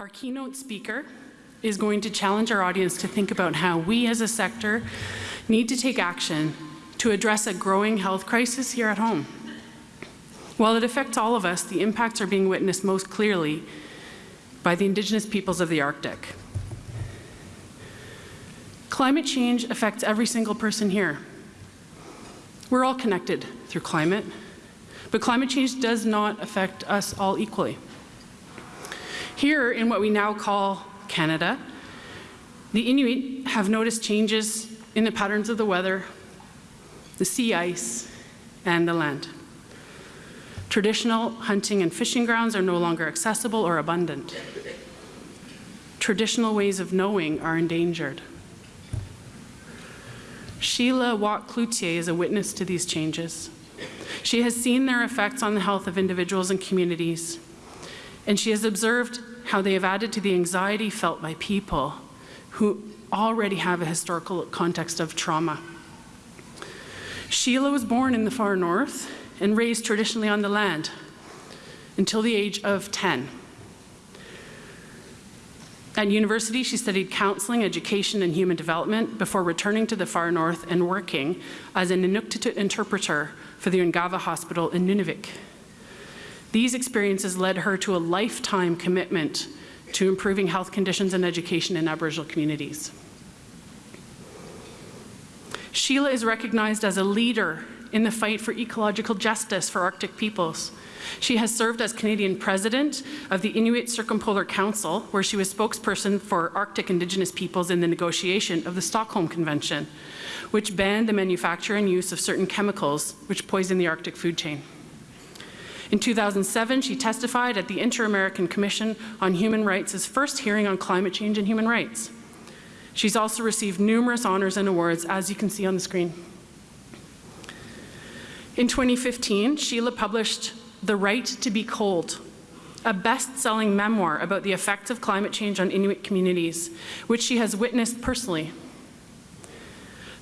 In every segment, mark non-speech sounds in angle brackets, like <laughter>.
Our keynote speaker is going to challenge our audience to think about how we as a sector need to take action to address a growing health crisis here at home. While it affects all of us, the impacts are being witnessed most clearly by the Indigenous peoples of the Arctic. Climate change affects every single person here. We're all connected through climate, but climate change does not affect us all equally. Here in what we now call Canada, the Inuit have noticed changes in the patterns of the weather, the sea ice, and the land. Traditional hunting and fishing grounds are no longer accessible or abundant. Traditional ways of knowing are endangered. Sheila Watt Cloutier is a witness to these changes. She has seen their effects on the health of individuals and communities, and she has observed how they have added to the anxiety felt by people who already have a historical context of trauma. Sheila was born in the far north and raised traditionally on the land until the age of 10. At university, she studied counseling, education, and human development before returning to the far north and working as an Inuktitut interpreter for the Ungava Hospital in Nunavik. These experiences led her to a lifetime commitment to improving health conditions and education in Aboriginal communities. Sheila is recognized as a leader in the fight for ecological justice for Arctic peoples. She has served as Canadian president of the Inuit Circumpolar Council, where she was spokesperson for Arctic Indigenous peoples in the negotiation of the Stockholm Convention, which banned the manufacture and use of certain chemicals which poison the Arctic food chain. In 2007, she testified at the Inter-American Commission on Human Rights' first hearing on climate change and human rights. She's also received numerous honors and awards, as you can see on the screen. In 2015, Sheila published The Right to be Cold, a best-selling memoir about the effects of climate change on Inuit communities, which she has witnessed personally.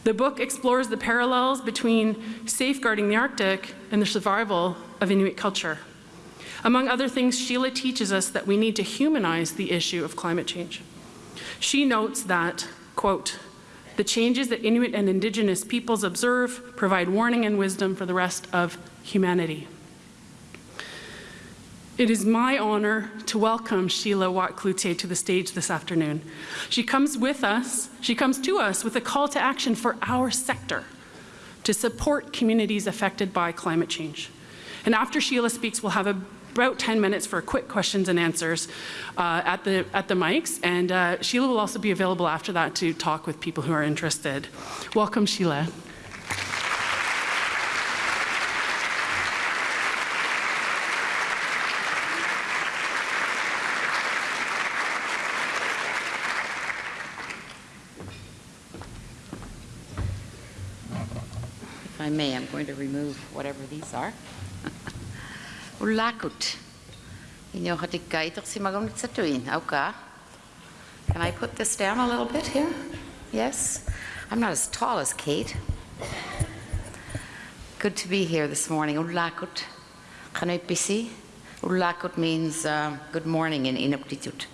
The book explores the parallels between safeguarding the Arctic and the survival of Inuit culture. Among other things, Sheila teaches us that we need to humanize the issue of climate change. She notes that, quote, the changes that Inuit and Indigenous peoples observe provide warning and wisdom for the rest of humanity. It is my honor to welcome Sheila Watt Cloutier to the stage this afternoon. She comes with us, she comes to us with a call to action for our sector to support communities affected by climate change. And after Sheila speaks, we'll have about 10 minutes for quick questions and answers uh, at, the, at the mics. And uh, Sheila will also be available after that to talk with people who are interested. Welcome, Sheila. If I may, I'm going to remove whatever these are. Can I put this down a little bit here? Yes? I'm not as tall as Kate. Good to be here this morning. Ulakut. Kanipisi. Ulakut means uh, good morning in Inuktitut,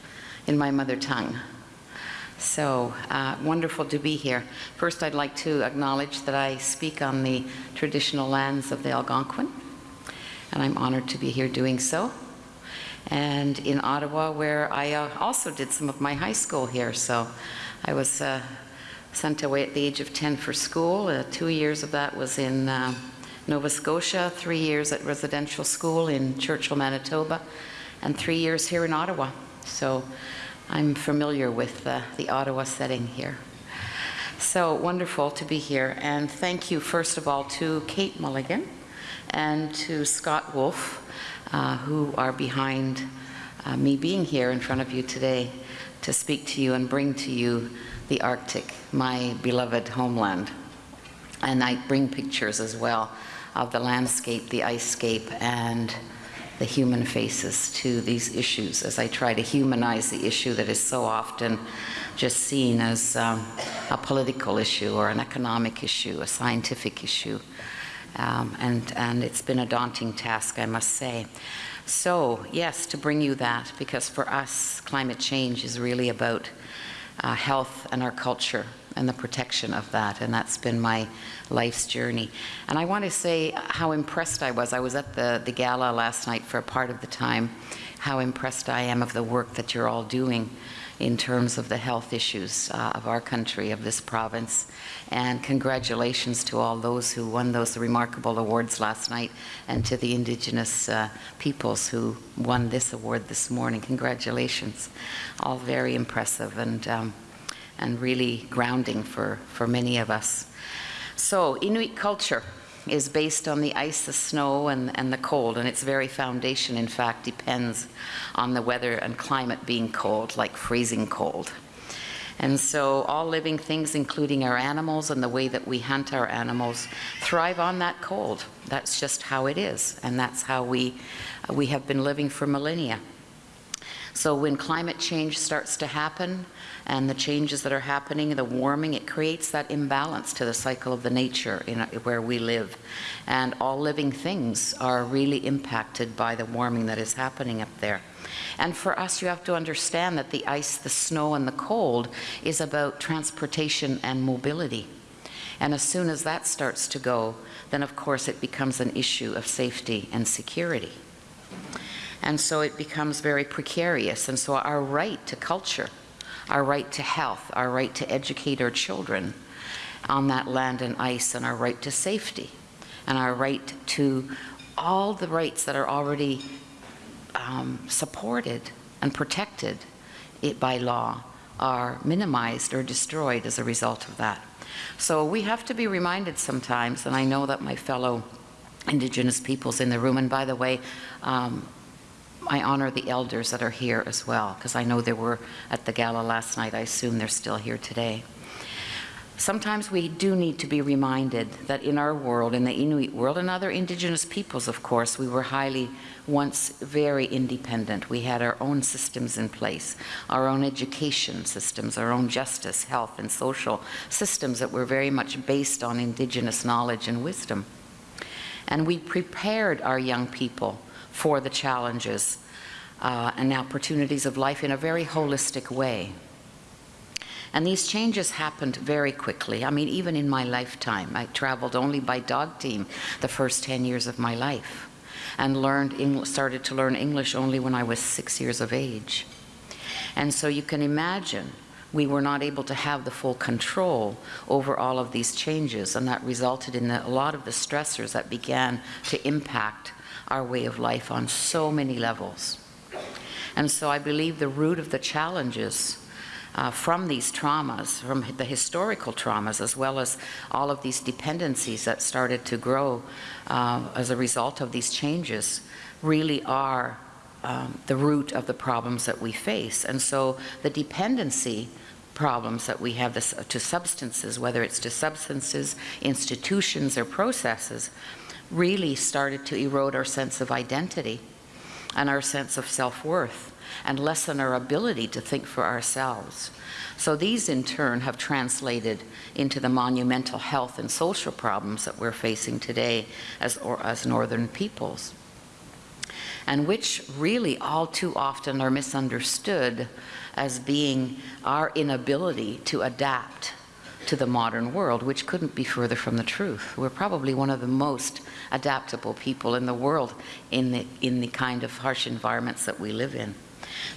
in my mother tongue. So uh, wonderful to be here. First, I'd like to acknowledge that I speak on the traditional lands of the Algonquin, and I'm honored to be here doing so. And in Ottawa, where I uh, also did some of my high school here. So I was uh, sent away at the age of 10 for school. Uh, two years of that was in uh, Nova Scotia, three years at residential school in Churchill, Manitoba, and three years here in Ottawa. So I'm familiar with the Ottawa setting here. So wonderful to be here. And thank you, first of all, to Kate Mulligan and to Scott Wolf, uh, who are behind uh, me being here in front of you today to speak to you and bring to you the Arctic, my beloved homeland. And I bring pictures as well of the landscape, the ice scape, and the human faces to these issues as I try to humanize the issue that is so often just seen as um, a political issue or an economic issue, a scientific issue. Um, and, and it's been a daunting task, I must say. So, yes, to bring you that, because for us, climate change is really about uh, health and our culture and the protection of that, and that's been my life's journey. And I want to say how impressed I was. I was at the, the gala last night for a part of the time, how impressed I am of the work that you're all doing in terms of the health issues uh, of our country, of this province. And congratulations to all those who won those remarkable awards last night and to the Indigenous uh, peoples who won this award this morning. Congratulations. All very impressive and, um, and really grounding for, for many of us. So, Inuit culture is based on the ice, the snow, and, and the cold, and its very foundation, in fact, depends on the weather and climate being cold, like freezing cold. And so all living things, including our animals and the way that we hunt our animals, thrive on that cold. That's just how it is, and that's how we, we have been living for millennia. So when climate change starts to happen, and the changes that are happening, the warming, it creates that imbalance to the cycle of the nature in where we live. And all living things are really impacted by the warming that is happening up there. And for us, you have to understand that the ice, the snow, and the cold is about transportation and mobility. And as soon as that starts to go, then of course it becomes an issue of safety and security. And so it becomes very precarious. And so our right to culture our right to health, our right to educate our children on that land and ice, and our right to safety, and our right to all the rights that are already um, supported and protected by law are minimized or destroyed as a result of that. So we have to be reminded sometimes, and I know that my fellow Indigenous peoples in the room, and by the way, um, I honor the elders that are here as well, because I know they were at the gala last night. I assume they're still here today. Sometimes we do need to be reminded that in our world, in the Inuit world, and other indigenous peoples, of course, we were highly, once very independent. We had our own systems in place, our own education systems, our own justice, health, and social systems that were very much based on indigenous knowledge and wisdom. And we prepared our young people for the challenges uh, and opportunities of life in a very holistic way. And these changes happened very quickly. I mean, even in my lifetime, I traveled only by dog team the first 10 years of my life and learned, started to learn English only when I was six years of age. And so you can imagine we were not able to have the full control over all of these changes and that resulted in a lot of the stressors that began to impact our way of life on so many levels. And so I believe the root of the challenges uh, from these traumas, from the historical traumas, as well as all of these dependencies that started to grow uh, as a result of these changes, really are um, the root of the problems that we face. And so the dependency problems that we have this, to substances, whether it's to substances, institutions, or processes, really started to erode our sense of identity and our sense of self-worth and lessen our ability to think for ourselves. So these in turn have translated into the monumental health and social problems that we're facing today as, or, as northern peoples and which really all too often are misunderstood as being our inability to adapt to the modern world, which couldn't be further from the truth. We're probably one of the most adaptable people in the world in the, in the kind of harsh environments that we live in.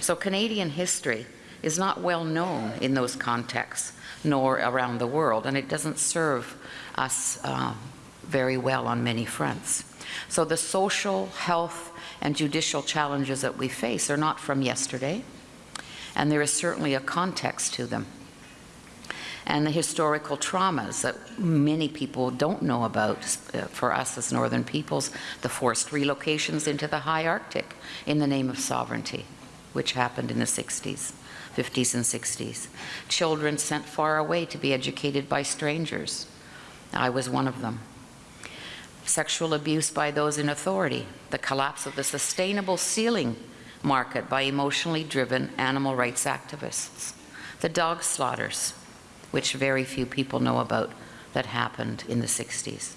So Canadian history is not well known in those contexts, nor around the world, and it doesn't serve us uh, very well on many fronts. So the social, health, and judicial challenges that we face are not from yesterday, and there is certainly a context to them and the historical traumas that many people don't know about uh, for us as northern peoples, the forced relocations into the high Arctic in the name of sovereignty, which happened in the 60s. 50s and 60s. Children sent far away to be educated by strangers. I was one of them. Sexual abuse by those in authority, the collapse of the sustainable sealing market by emotionally driven animal rights activists, the dog slaughters, which very few people know about that happened in the 60s.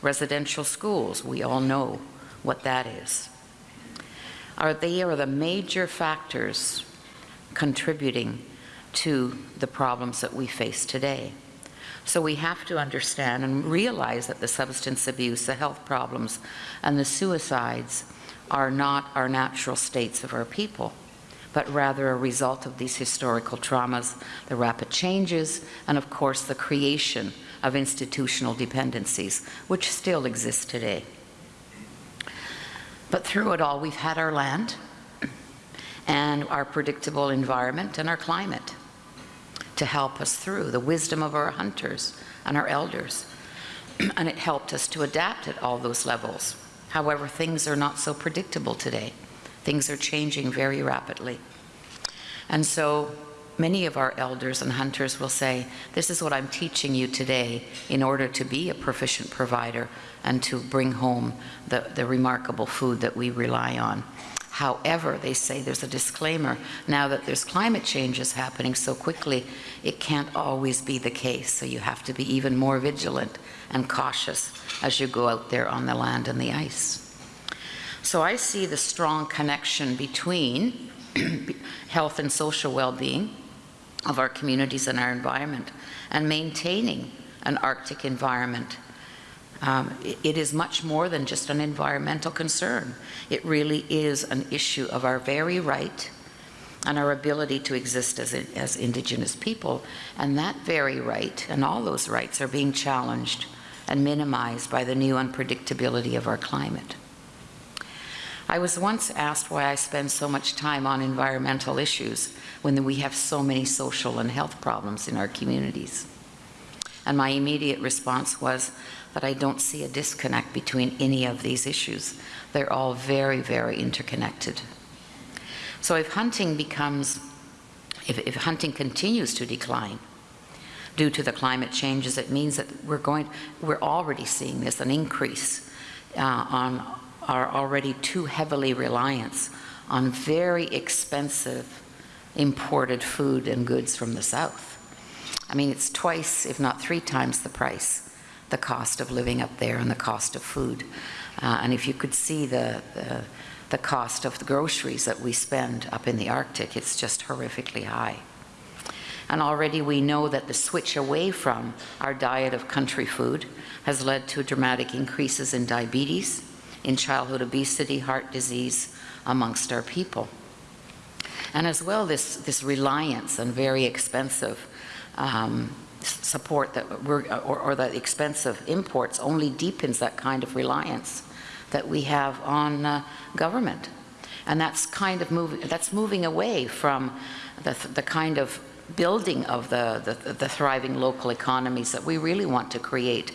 Residential schools, we all know what that is. Are they are the major factors contributing to the problems that we face today. So we have to understand and realize that the substance abuse, the health problems, and the suicides are not our natural states of our people, but rather a result of these historical traumas, the rapid changes, and of course the creation of institutional dependencies, which still exist today. But through it all, we've had our land and our predictable environment and our climate to help us through, the wisdom of our hunters and our elders. and it helped us to adapt at all those levels. However, things are not so predictable today. Things are changing very rapidly. And so many of our elders and hunters will say, this is what I'm teaching you today in order to be a proficient provider and to bring home the, the remarkable food that we rely on. However, they say there's a disclaimer, now that there's climate changes happening so quickly, it can't always be the case. So you have to be even more vigilant and cautious as you go out there on the land and the ice. So I see the strong connection between <clears throat> health and social well-being of our communities and our environment and maintaining an Arctic environment um, it is much more than just an environmental concern. It really is an issue of our very right and our ability to exist as, as Indigenous people. And that very right and all those rights are being challenged and minimized by the new unpredictability of our climate. I was once asked why I spend so much time on environmental issues when we have so many social and health problems in our communities. And my immediate response was, that I don't see a disconnect between any of these issues. They're all very, very interconnected. So if hunting becomes, if, if hunting continues to decline due to the climate changes, it means that we're going, we're already seeing this, an increase uh, on our already too heavily reliant on very expensive imported food and goods from the south. I mean, it's twice, if not three times the price the cost of living up there and the cost of food. Uh, and if you could see the, the, the cost of the groceries that we spend up in the Arctic, it's just horrifically high. And already we know that the switch away from our diet of country food has led to dramatic increases in diabetes, in childhood obesity, heart disease amongst our people. And as well, this, this reliance on very expensive um, support that we're, or, or the expense of imports only deepens that kind of reliance that we have on uh, government. And that's kind of moving, that's moving away from the, the kind of building of the, the, the thriving local economies that we really want to create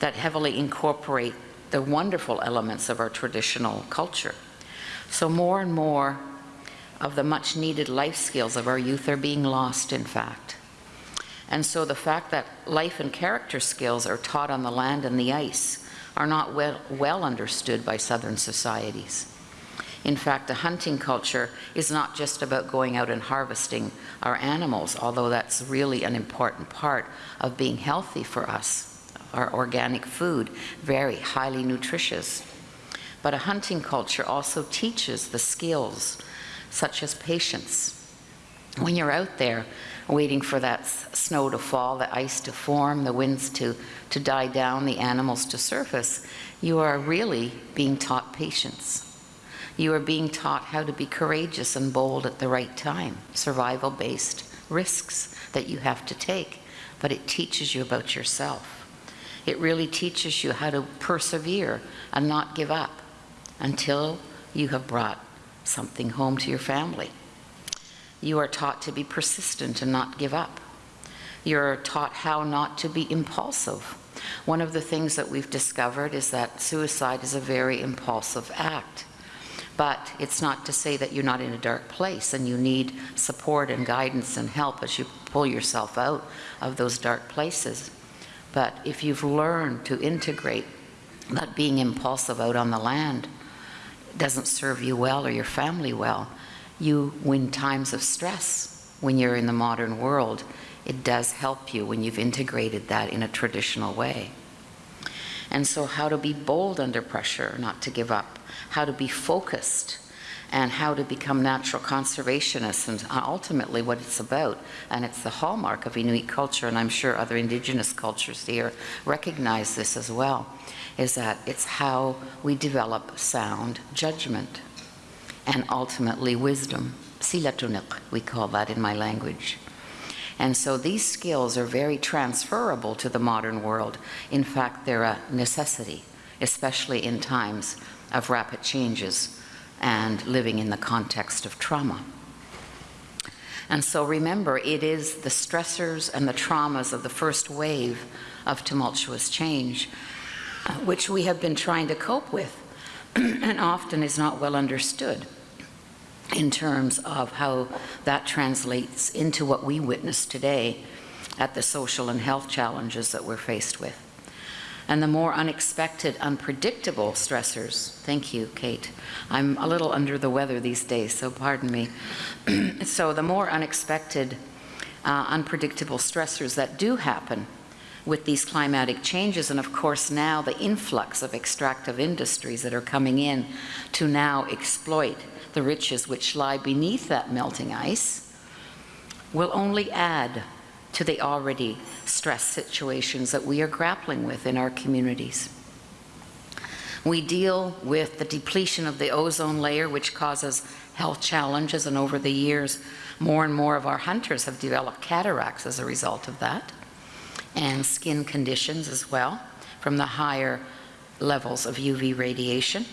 that heavily incorporate the wonderful elements of our traditional culture. So more and more of the much needed life skills of our youth are being lost, in fact. And so the fact that life and character skills are taught on the land and the ice are not well, well understood by Southern societies. In fact, a hunting culture is not just about going out and harvesting our animals, although that's really an important part of being healthy for us. Our organic food, very highly nutritious. But a hunting culture also teaches the skills such as patience. When you're out there, waiting for that snow to fall, the ice to form, the winds to, to die down, the animals to surface, you are really being taught patience. You are being taught how to be courageous and bold at the right time, survival-based risks that you have to take, but it teaches you about yourself. It really teaches you how to persevere and not give up until you have brought something home to your family. You are taught to be persistent and not give up. You're taught how not to be impulsive. One of the things that we've discovered is that suicide is a very impulsive act. But it's not to say that you're not in a dark place and you need support and guidance and help as you pull yourself out of those dark places. But if you've learned to integrate that being impulsive out on the land doesn't serve you well or your family well, you, when times of stress, when you're in the modern world, it does help you when you've integrated that in a traditional way. And so how to be bold under pressure, not to give up, how to be focused, and how to become natural conservationists, and uh, ultimately what it's about. And it's the hallmark of Inuit culture, and I'm sure other indigenous cultures here recognize this as well, is that it's how we develop sound judgment and ultimately wisdom. Silatuniq, we call that in my language. And so these skills are very transferable to the modern world. In fact, they're a necessity, especially in times of rapid changes and living in the context of trauma. And so remember, it is the stressors and the traumas of the first wave of tumultuous change, uh, which we have been trying to cope with <clears throat> and often is not well understood in terms of how that translates into what we witness today at the social and health challenges that we're faced with. And the more unexpected, unpredictable stressors, thank you, Kate. I'm a little under the weather these days, so pardon me. <clears throat> so the more unexpected, uh, unpredictable stressors that do happen with these climatic changes, and of course now the influx of extractive industries that are coming in to now exploit the riches which lie beneath that melting ice, will only add to the already stressed situations that we are grappling with in our communities. We deal with the depletion of the ozone layer, which causes health challenges, and over the years, more and more of our hunters have developed cataracts as a result of that, and skin conditions as well from the higher levels of UV radiation.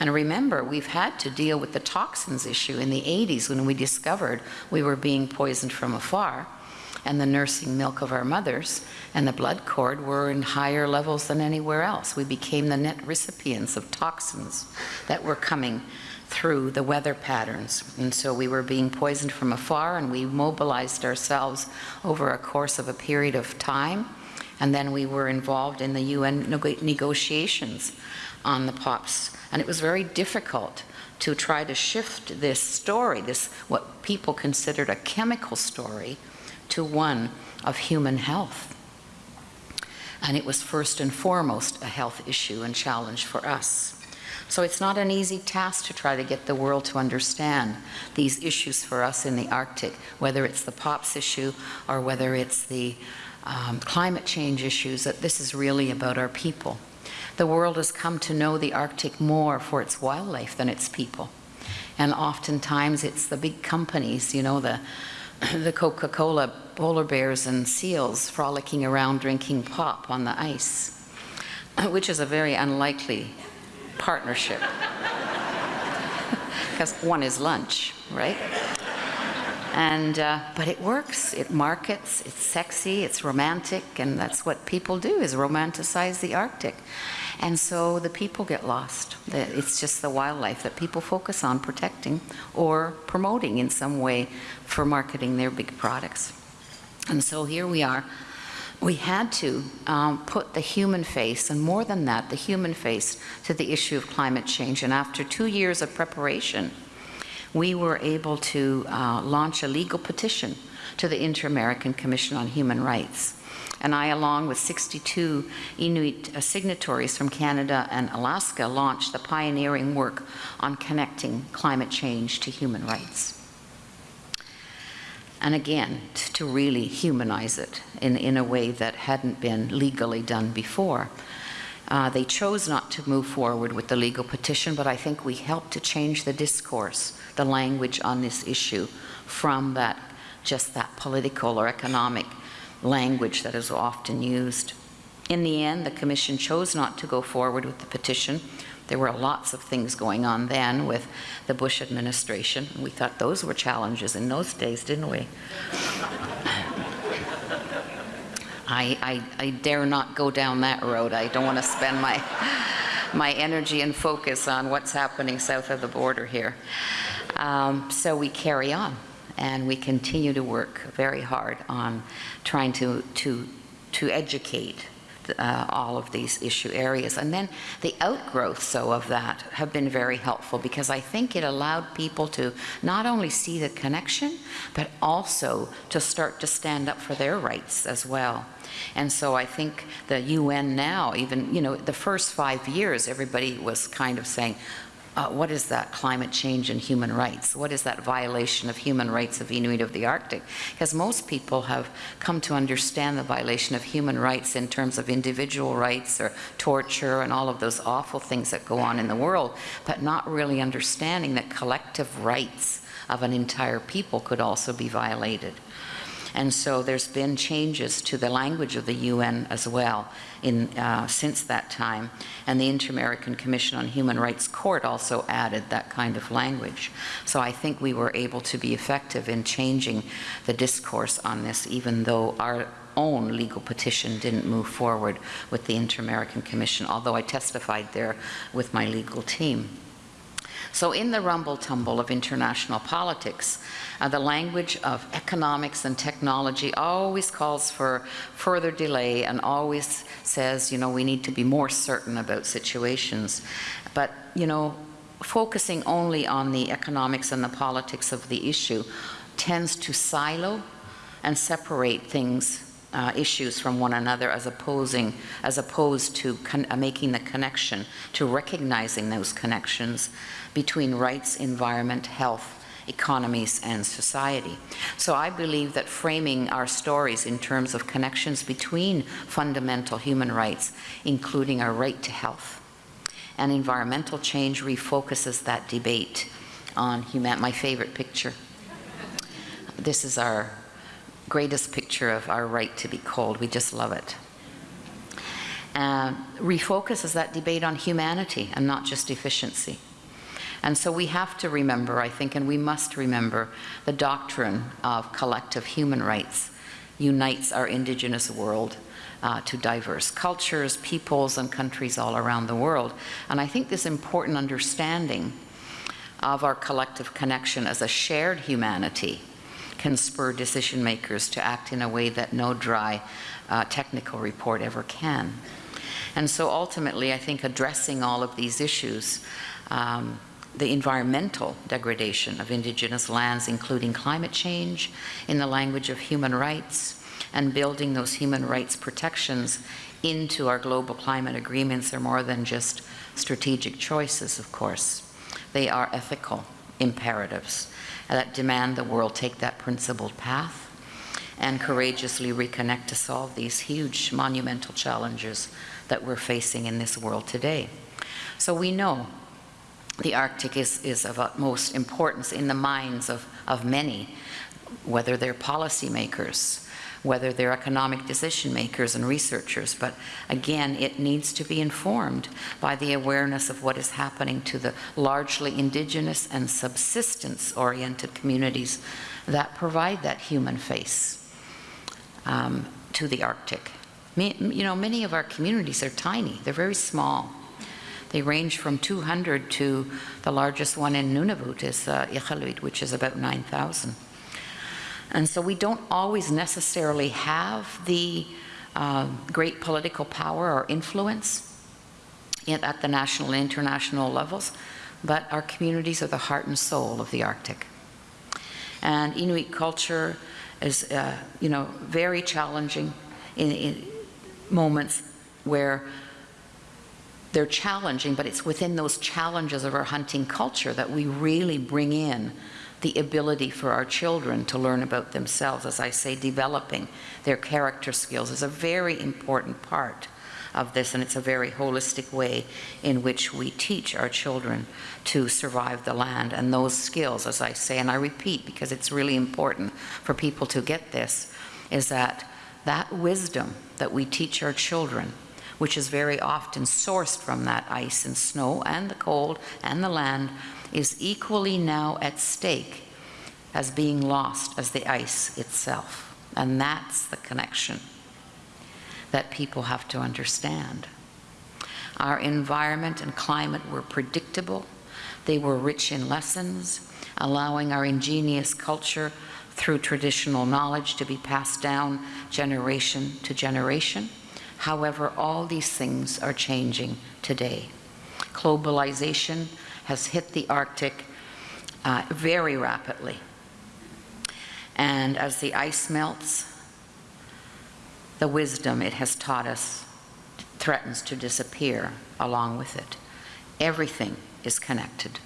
And remember, we've had to deal with the toxins issue in the 80s when we discovered we were being poisoned from afar and the nursing milk of our mothers and the blood cord were in higher levels than anywhere else. We became the net recipients of toxins that were coming through the weather patterns. And so we were being poisoned from afar and we mobilized ourselves over a course of a period of time. And then we were involved in the UN negotiations on the POPs and it was very difficult to try to shift this story, this what people considered a chemical story, to one of human health. And it was first and foremost a health issue and challenge for us. So it's not an easy task to try to get the world to understand these issues for us in the Arctic, whether it's the POPs issue or whether it's the um, climate change issues, that this is really about our people. The world has come to know the Arctic more for its wildlife than its people. And oftentimes it's the big companies, you know, the, <clears throat> the Coca-Cola polar bears and seals frolicking around drinking pop on the ice, <clears throat> which is a very unlikely partnership. <laughs> Because one is lunch, right? And, uh, but it works, it markets, it's sexy, it's romantic, and that's what people do, is romanticize the Arctic. And so the people get lost. It's just the wildlife that people focus on protecting or promoting in some way for marketing their big products. And so here we are. We had to um, put the human face, and more than that, the human face, to the issue of climate change. And after two years of preparation, we were able to uh, launch a legal petition to the Inter-American Commission on Human Rights and I, along with 62 Inuit uh, signatories from Canada and Alaska, launched the pioneering work on connecting climate change to human rights. And again, to really humanize it in, in a way that hadn't been legally done before. Uh, they chose not to move forward with the legal petition, but I think we helped to change the discourse, the language on this issue from that, just that political or economic language that is often used. In the end, the Commission chose not to go forward with the petition. There were lots of things going on then with the Bush administration. We thought those were challenges in those days, didn't we? I, I, I, dare not go down that road. I don't want to spend my, my energy and focus on what's happening south of the border here. Um, so we carry on and we continue to work very hard on trying to, to, to educate uh, all of these issue areas. And then the outgrowths, so of that, have been very helpful because I think it allowed people to not only see the connection, but also to start to stand up for their rights as well. And so I think the UN now, even, you know, the first five years, everybody was kind of saying, uh, what is that climate change and human rights? What is that violation of human rights of Inuit of the Arctic? Because most people have come to understand the violation of human rights in terms of individual rights or torture and all of those awful things that go on in the world, but not really understanding that collective rights of an entire people could also be violated. And so there's been changes to the language of the UN as well in, uh, since that time. And the Inter-American Commission on Human Rights Court also added that kind of language. So I think we were able to be effective in changing the discourse on this, even though our own legal petition didn't move forward with the Inter-American Commission, although I testified there with my legal team. So in the rumble tumble of international politics, uh, the language of economics and technology always calls for further delay and always says, you know, we need to be more certain about situations. But, you know, focusing only on the economics and the politics of the issue tends to silo and separate things uh, issues from one another as opposing as opposed to uh, making the connection to recognizing those connections between rights, environment, health, economies, and society. So I believe that framing our stories in terms of connections between fundamental human rights, including our right to health, and environmental change refocuses that debate on human, my favorite picture. This is our greatest picture of our right to be called. We just love it. Uh, refocuses that debate on humanity and not just efficiency. And so we have to remember, I think, and we must remember the doctrine of collective human rights unites our indigenous world uh, to diverse cultures, peoples, and countries all around the world. And I think this important understanding of our collective connection as a shared humanity can spur decision makers to act in a way that no dry uh, technical report ever can. And so ultimately, I think addressing all of these issues um, the environmental degradation of indigenous lands, including climate change, in the language of human rights, and building those human rights protections into our global climate agreements are more than just strategic choices, of course. They are ethical imperatives that demand the world take that principled path and courageously reconnect to solve these huge monumental challenges that we're facing in this world today. So we know the Arctic is, is of utmost importance in the minds of, of many, whether they're policymakers, whether they're economic decision makers and researchers. But again, it needs to be informed by the awareness of what is happening to the largely indigenous and subsistence-oriented communities that provide that human face um, to the Arctic. You know, many of our communities are tiny. They're very small. They range from 200 to the largest one in Nunavut is uh, Iqaluit, which is about 9,000. And so we don't always necessarily have the uh, great political power or influence at the national and international levels, but our communities are the heart and soul of the Arctic. And Inuit culture is, uh, you know, very challenging in, in moments where they're challenging, but it's within those challenges of our hunting culture that we really bring in the ability for our children to learn about themselves. As I say, developing their character skills is a very important part of this, and it's a very holistic way in which we teach our children to survive the land. And those skills, as I say, and I repeat because it's really important for people to get this, is that that wisdom that we teach our children which is very often sourced from that ice and snow and the cold and the land, is equally now at stake as being lost as the ice itself. And that's the connection that people have to understand. Our environment and climate were predictable. They were rich in lessons, allowing our ingenious culture through traditional knowledge to be passed down generation to generation However, all these things are changing today. Globalization has hit the Arctic uh, very rapidly. And as the ice melts, the wisdom it has taught us threatens to disappear along with it. Everything is connected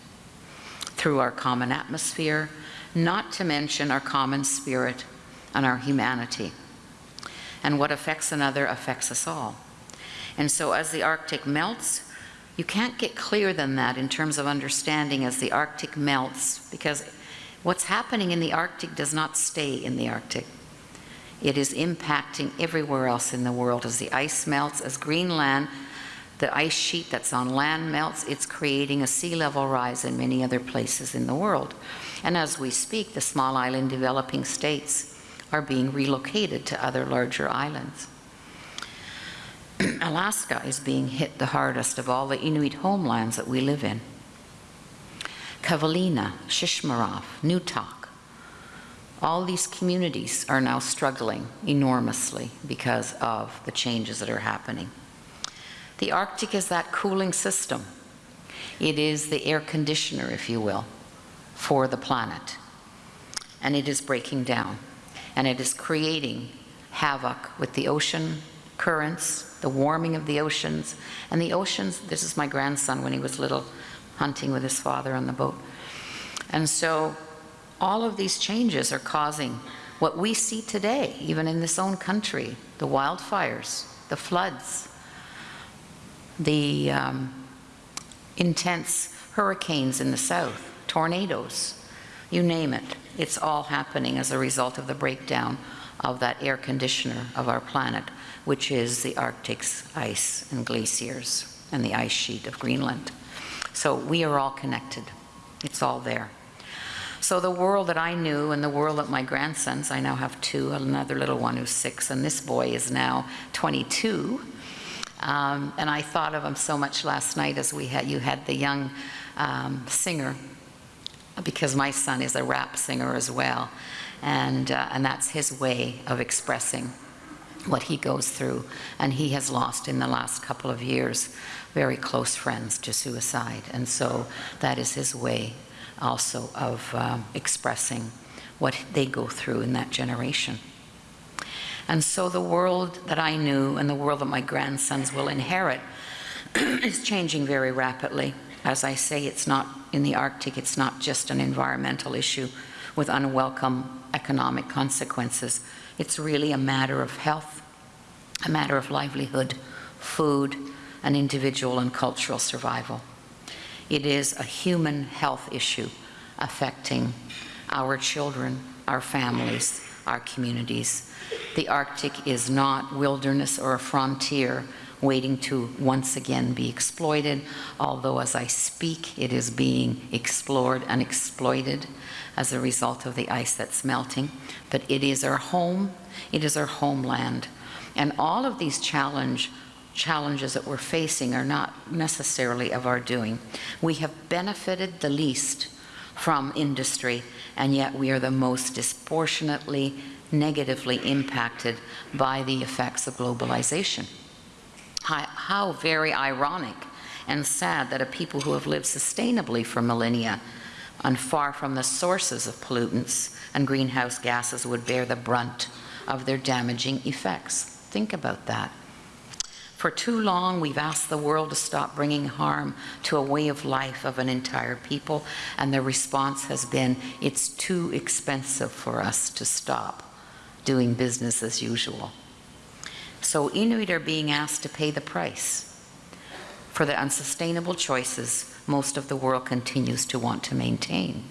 through our common atmosphere, not to mention our common spirit and our humanity. And what affects another affects us all. And so as the Arctic melts, you can't get clearer than that in terms of understanding as the Arctic melts, because what's happening in the Arctic does not stay in the Arctic. It is impacting everywhere else in the world as the ice melts, as Greenland, the ice sheet that's on land melts, it's creating a sea level rise in many other places in the world. And as we speak, the small island developing states are being relocated to other larger islands. <clears throat> Alaska is being hit the hardest of all the Inuit homelands that we live in. Kivalina, Shishmaref, Newtok, all these communities are now struggling enormously because of the changes that are happening. The Arctic is that cooling system. It is the air conditioner, if you will, for the planet. And it is breaking down. And it is creating havoc with the ocean currents, the warming of the oceans. And the oceans, this is my grandson when he was little, hunting with his father on the boat. And so all of these changes are causing what we see today, even in this own country, the wildfires, the floods, the um, intense hurricanes in the south, tornadoes, you name it. It's all happening as a result of the breakdown of that air conditioner of our planet, which is the Arctic's ice and glaciers and the ice sheet of Greenland. So we are all connected. It's all there. So the world that I knew and the world that my grandsons, I now have two, another little one who's six, and this boy is now 22. Um, and I thought of him so much last night as we had, you had the young um, singer, because my son is a rap singer as well. And, uh, and that's his way of expressing what he goes through. And he has lost in the last couple of years very close friends to suicide. And so that is his way also of um, expressing what they go through in that generation. And so the world that I knew and the world that my grandsons will inherit <clears throat> is changing very rapidly. As I say, it's not in the Arctic, it's not just an environmental issue with unwelcome economic consequences. It's really a matter of health, a matter of livelihood, food, and individual and cultural survival. It is a human health issue affecting our children, our families, our communities. The Arctic is not wilderness or a frontier waiting to once again be exploited, although as I speak, it is being explored and exploited as a result of the ice that's melting. But it is our home, it is our homeland. And all of these challenge, challenges that we're facing are not necessarily of our doing. We have benefited the least from industry, and yet we are the most disproportionately negatively impacted by the effects of globalization. How, how, very ironic and sad that a people who have lived sustainably for millennia and far from the sources of pollutants and greenhouse gases would bear the brunt of their damaging effects. Think about that. For too long, we've asked the world to stop bringing harm to a way of life of an entire people, and the response has been, it's too expensive for us to stop doing business as usual. So Inuit are being asked to pay the price for the unsustainable choices most of the world continues to want to maintain.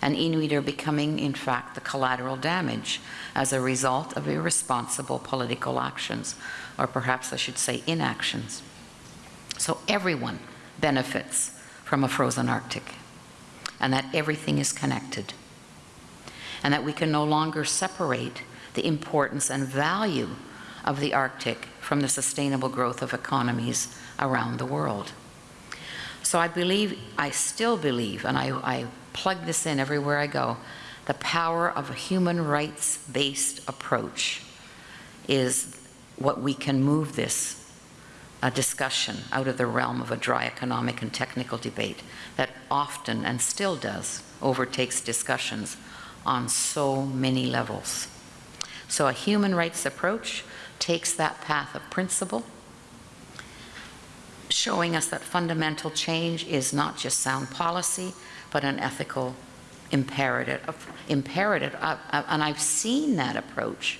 And Inuit are becoming, in fact, the collateral damage as a result of irresponsible political actions or perhaps I should say inactions. So everyone benefits from a frozen Arctic, and that everything is connected, and that we can no longer separate the importance and value of the Arctic from the sustainable growth of economies around the world. So I believe, I still believe, and I, I plug this in everywhere I go, the power of a human rights-based approach is what we can move this a discussion out of the realm of a dry economic and technical debate that often and still does overtakes discussions on so many levels. So a human rights approach takes that path of principle, showing us that fundamental change is not just sound policy, but an ethical imperative. imperative. And I've seen that approach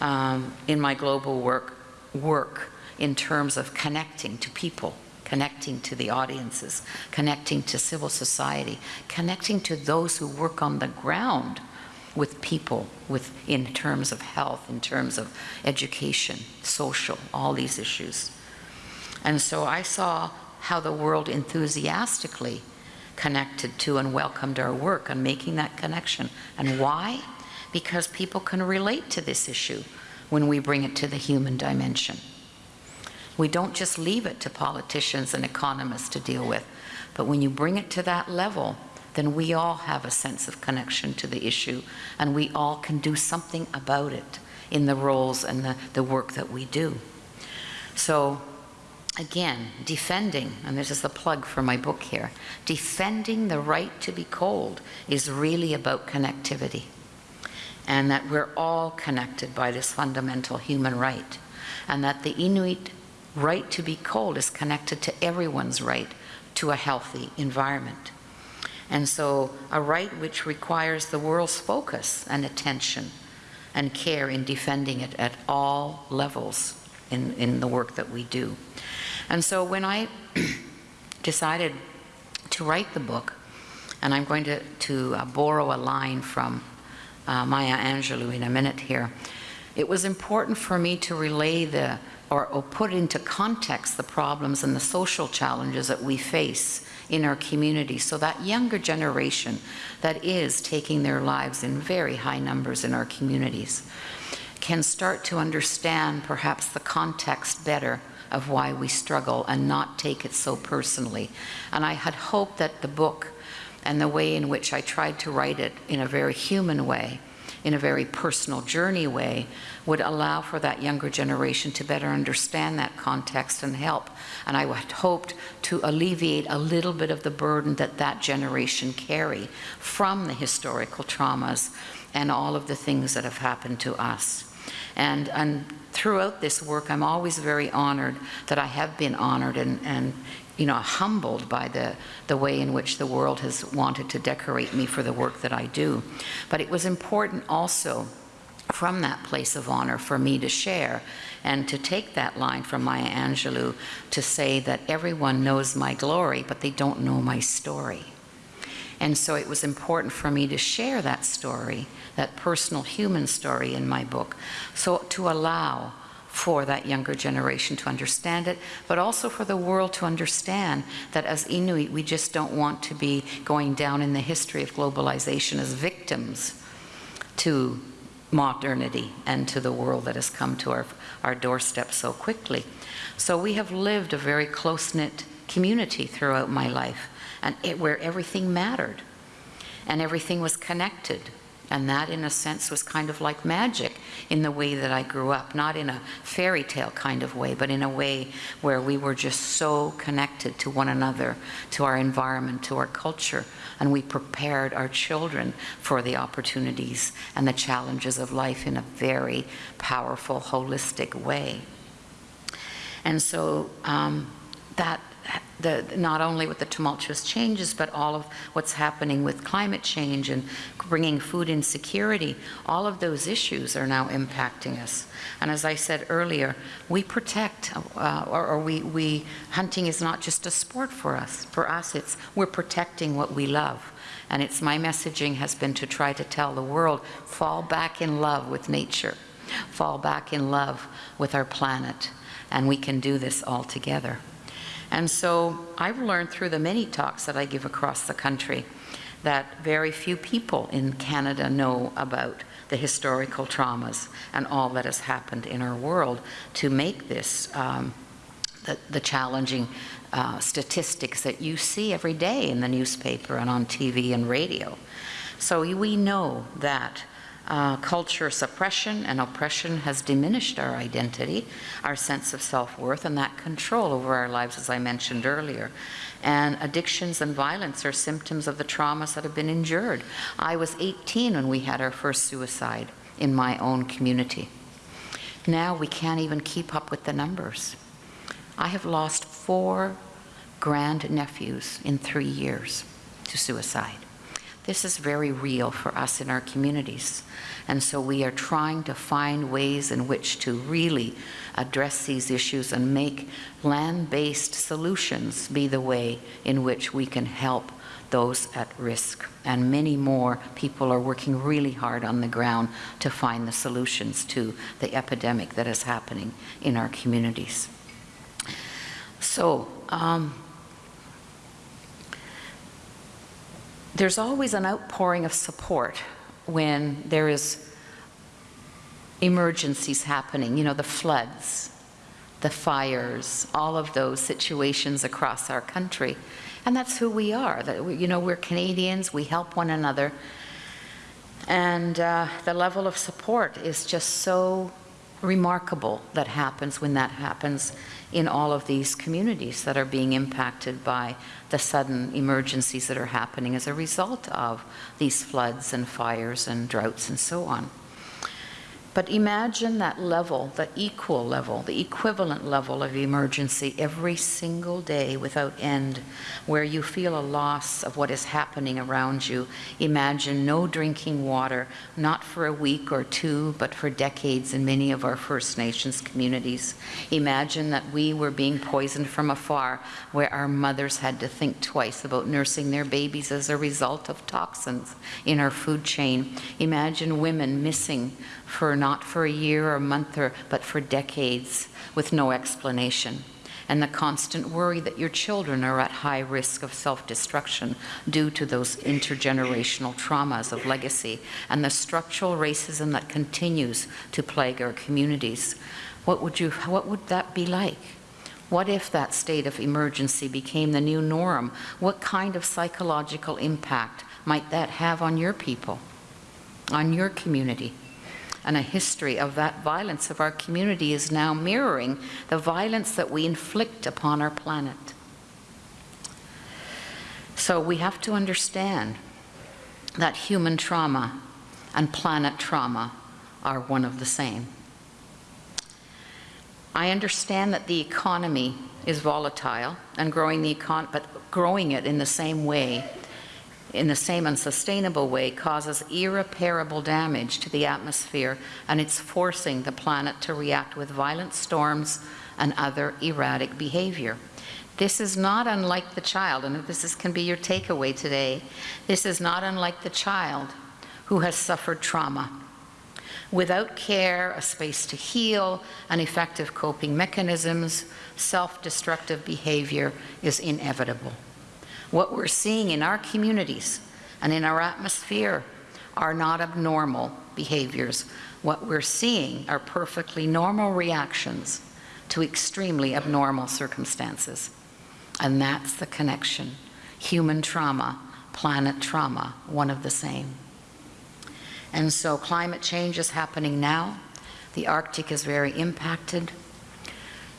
um, in my global work, work in terms of connecting to people, connecting to the audiences, connecting to civil society, connecting to those who work on the ground with people with, in terms of health, in terms of education, social, all these issues. And so I saw how the world enthusiastically connected to and welcomed our work on making that connection. And why? Because people can relate to this issue when we bring it to the human dimension. We don't just leave it to politicians and economists to deal with, but when you bring it to that level, then we all have a sense of connection to the issue and we all can do something about it in the roles and the, the work that we do. So again, defending, and this is the plug for my book here, defending the right to be cold is really about connectivity and that we're all connected by this fundamental human right and that the Inuit right to be cold is connected to everyone's right to a healthy environment. And so a right which requires the world's focus and attention and care in defending it at all levels in, in the work that we do. And so when I <clears throat> decided to write the book, and I'm going to, to uh, borrow a line from uh, Maya Angelou in a minute here, it was important for me to relay the, or, or put into context the problems and the social challenges that we face in our community so that younger generation that is taking their lives in very high numbers in our communities can start to understand perhaps the context better of why we struggle and not take it so personally. And I had hoped that the book and the way in which I tried to write it in a very human way in a very personal journey way would allow for that younger generation to better understand that context and help. And I had hoped to alleviate a little bit of the burden that that generation carry from the historical traumas and all of the things that have happened to us. And, and throughout this work, I'm always very honored that I have been honored and, and you know, humbled by the, the way in which the world has wanted to decorate me for the work that I do. But it was important also from that place of honor for me to share and to take that line from Maya Angelou to say that everyone knows my glory, but they don't know my story. And so it was important for me to share that story, that personal human story in my book, so to allow for that younger generation to understand it, but also for the world to understand that as Inuit, we just don't want to be going down in the history of globalization as victims to modernity and to the world that has come to our, our doorstep so quickly. So we have lived a very close-knit community throughout my life, and it, where everything mattered and everything was connected and that, in a sense, was kind of like magic in the way that I grew up, not in a fairy tale kind of way, but in a way where we were just so connected to one another, to our environment, to our culture, and we prepared our children for the opportunities and the challenges of life in a very powerful, holistic way. And so um, that the, not only with the tumultuous changes, but all of what's happening with climate change and bringing food insecurity, all of those issues are now impacting us. And as I said earlier, we protect, uh, or, or we, we, hunting is not just a sport for us. For us, it's, we're protecting what we love. And it's my messaging has been to try to tell the world, fall back in love with nature, fall back in love with our planet, and we can do this all together. And so I've learned through the many talks that I give across the country that very few people in Canada know about the historical traumas and all that has happened in our world to make this um, the, the, challenging uh, statistics that you see every day in the newspaper and on TV and radio. So we know that Uh, culture suppression and oppression has diminished our identity, our sense of self-worth, and that control over our lives, as I mentioned earlier. And addictions and violence are symptoms of the traumas that have been endured. I was 18 when we had our first suicide in my own community. Now we can't even keep up with the numbers. I have lost four grandnephews in three years to suicide. This is very real for us in our communities. And so we are trying to find ways in which to really address these issues and make land-based solutions be the way in which we can help those at risk. And many more people are working really hard on the ground to find the solutions to the epidemic that is happening in our communities. So, um, there's always an outpouring of support when there is emergencies happening, you know, the floods, the fires, all of those situations across our country. And that's who we are. That we, you know, we're Canadians, we help one another. And uh, the level of support is just so remarkable that happens when that happens in all of these communities that are being impacted by the sudden emergencies that are happening as a result of these floods and fires and droughts and so on. But imagine that level, the equal level, the equivalent level of emergency every single day without end, where you feel a loss of what is happening around you. Imagine no drinking water, not for a week or two, but for decades in many of our First Nations communities. Imagine that we were being poisoned from afar, where our mothers had to think twice about nursing their babies as a result of toxins in our food chain. Imagine women missing for not for a year or a month, or, but for decades with no explanation. And the constant worry that your children are at high risk of self-destruction due to those intergenerational traumas of legacy and the structural racism that continues to plague our communities. What would, you, what would that be like? What if that state of emergency became the new norm? What kind of psychological impact might that have on your people, on your community? And a history of that violence of our community is now mirroring the violence that we inflict upon our planet. So we have to understand that human trauma and planet trauma are one of the same. I understand that the economy is volatile and growing the econ but growing it in the same way in the same unsustainable way causes irreparable damage to the atmosphere and it's forcing the planet to react with violent storms and other erratic behavior. This is not unlike the child, and this is, can be your takeaway today. This is not unlike the child who has suffered trauma. Without care, a space to heal, and effective coping mechanisms, self-destructive behavior is inevitable. What we're seeing in our communities and in our atmosphere are not abnormal behaviors. What we're seeing are perfectly normal reactions to extremely abnormal circumstances. And that's the connection. Human trauma, planet trauma, one of the same. And so climate change is happening now. The Arctic is very impacted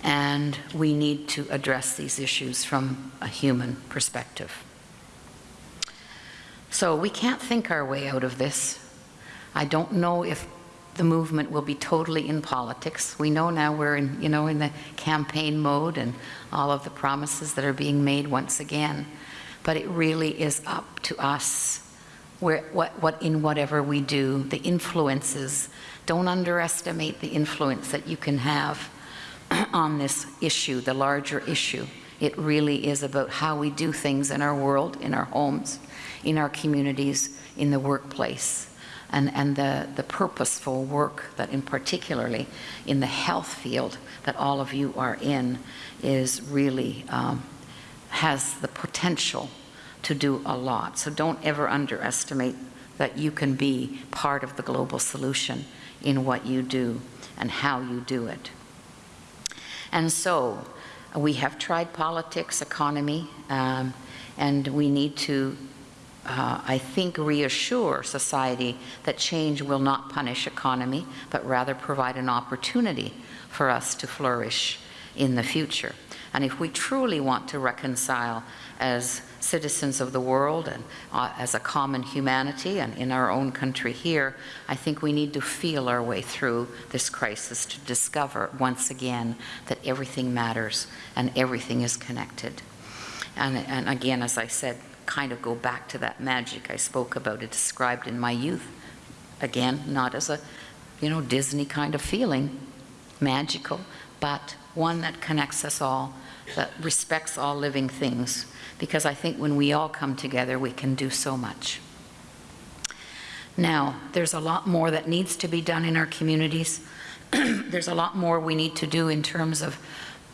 and we need to address these issues from a human perspective. So we can't think our way out of this. I don't know if the movement will be totally in politics. We know now we're in, you know, in the campaign mode and all of the promises that are being made once again. But it really is up to us where, what, what, in whatever we do, the influences. Don't underestimate the influence that you can have <clears throat> on this issue, the larger issue. It really is about how we do things in our world, in our homes, in our communities, in the workplace, and, and the, the purposeful work that in particularly in the health field that all of you are in is really, um, has the potential to do a lot. So don't ever underestimate that you can be part of the global solution in what you do and how you do it. And so we have tried politics, economy, um, and we need to uh, I think, reassure society that change will not punish economy, but rather provide an opportunity for us to flourish in the future. And if we truly want to reconcile as citizens of the world and uh, as a common humanity and in our own country here, I think we need to feel our way through this crisis to discover once again that everything matters and everything is connected. And, and again, as I said, kind of go back to that magic I spoke about, it described in my youth. Again, not as a, you know, Disney kind of feeling, magical, but one that connects us all, that respects all living things. Because I think when we all come together, we can do so much. Now, there's a lot more that needs to be done in our communities. <clears throat> there's a lot more we need to do in terms of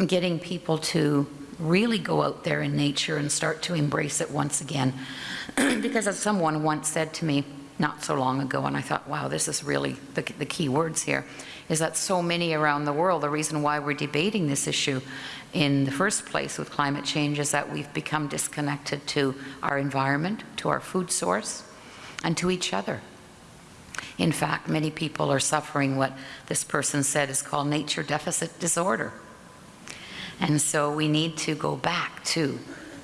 getting people to really go out there in nature and start to embrace it once again. <clears throat> because as someone once said to me not so long ago, and I thought, wow, this is really the, the key words here, is that so many around the world, the reason why we're debating this issue in the first place with climate change is that we've become disconnected to our environment, to our food source, and to each other. In fact, many people are suffering what this person said is called nature deficit disorder. And so we need to go back to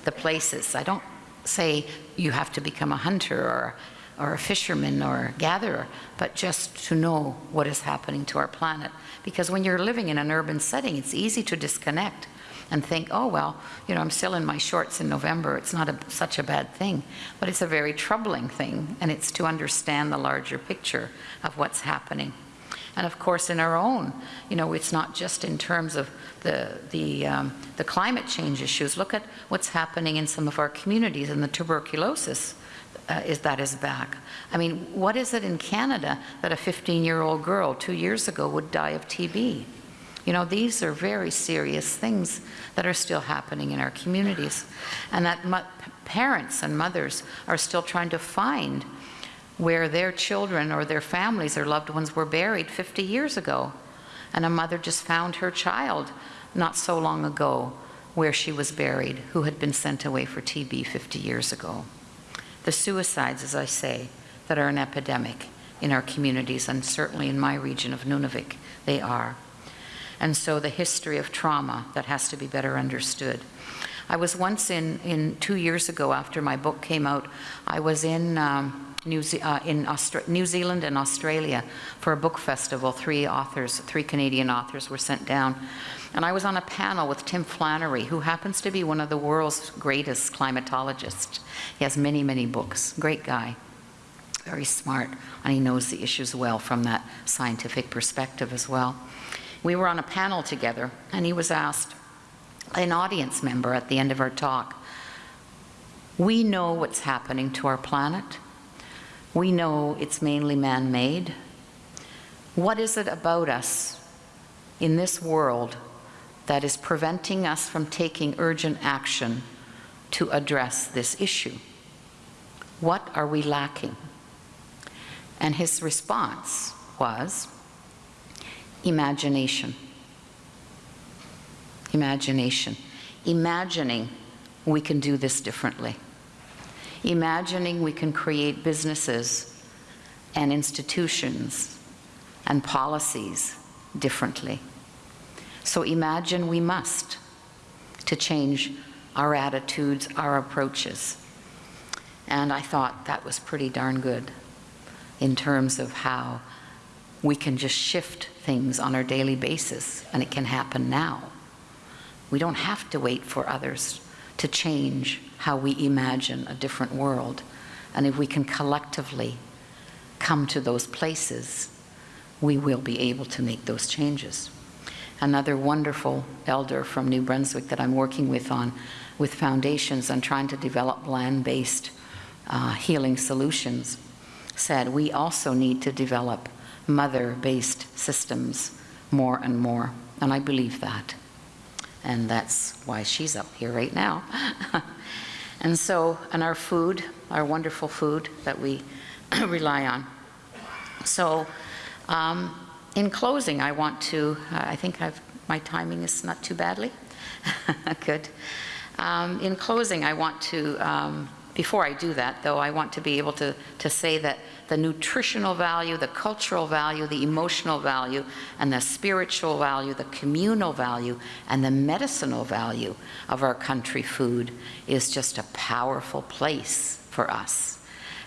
the places. I don't say you have to become a hunter or, or a fisherman or a gatherer, but just to know what is happening to our planet. Because when you're living in an urban setting, it's easy to disconnect and think, oh, well, you know, I'm still in my shorts in November. It's not a, such a bad thing. But it's a very troubling thing, and it's to understand the larger picture of what's happening. And of course, in our own, you know, it's not just in terms of the, the, um, the climate change issues. Look at what's happening in some of our communities and the tuberculosis uh, is that is back. I mean, what is it in Canada that a 15-year-old girl two years ago would die of TB? You know, these are very serious things that are still happening in our communities. And that parents and mothers are still trying to find where their children or their families or loved ones were buried 50 years ago. And a mother just found her child not so long ago where she was buried, who had been sent away for TB 50 years ago. The suicides, as I say, that are an epidemic in our communities, and certainly in my region of Nunavik, they are. And so the history of trauma that has to be better understood. I was once in, in two years ago after my book came out, I was in um, New, Ze uh, in Austra New Zealand and Australia for a book festival. Three authors, three Canadian authors were sent down. And I was on a panel with Tim Flannery, who happens to be one of the world's greatest climatologists. He has many, many books. Great guy. Very smart, and he knows the issues well from that scientific perspective as well. We were on a panel together, and he was asked, an audience member at the end of our talk, we know what's happening to our planet. We know it's mainly man-made. What is it about us in this world that is preventing us from taking urgent action to address this issue? What are we lacking? And his response was imagination. Imagination. Imagining we can do this differently imagining we can create businesses and institutions and policies differently. So imagine we must to change our attitudes, our approaches. And I thought that was pretty darn good in terms of how we can just shift things on our daily basis and it can happen now. We don't have to wait for others to change how we imagine a different world. And if we can collectively come to those places, we will be able to make those changes. Another wonderful elder from New Brunswick that I'm working with on, with foundations on trying to develop land-based uh, healing solutions, said we also need to develop mother-based systems more and more. And I believe that and that's why she's up here right now. <laughs> and so, and our food, our wonderful food that we <coughs> rely on. So, um, in closing, I want to, I think I've, my timing is not too badly. <laughs> Good. Um, in closing, I want to um, before I do that, though, I want to be able to, to say that the nutritional value, the cultural value, the emotional value, and the spiritual value, the communal value, and the medicinal value of our country food is just a powerful place for us.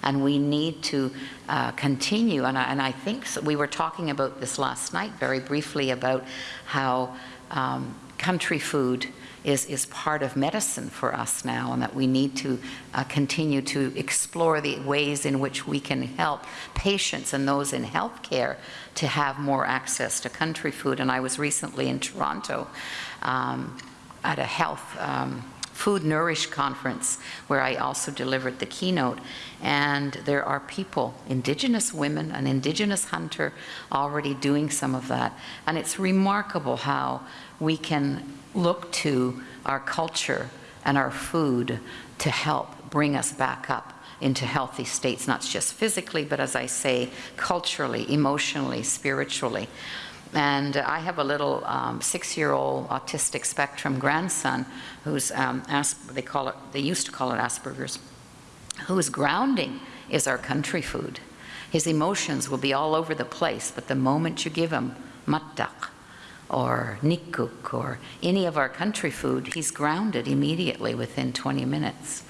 And we need to uh, continue, and I, and I think so- we were talking about this last night very briefly about how um, country food is, is part of medicine for us now, and that we need to uh, continue to explore the ways in which we can help patients and those in healthcare to have more access to country food. And I was recently in Toronto um, at a health um, Food Nourish conference where I also delivered the keynote. And there are people, Indigenous women, an Indigenous hunter, already doing some of that. And it's remarkable how we can look to our culture and our food to help bring us back up into healthy states, not just physically, but as I say, culturally, emotionally, spiritually. And I have a little um, six-year-old autistic spectrum grandson who's, um, they call it, they used to call it Asperger's, whose grounding is our country food. His emotions will be all over the place, but the moment you give him mattak or nikuk or any of our country food, he's grounded immediately within 20 minutes.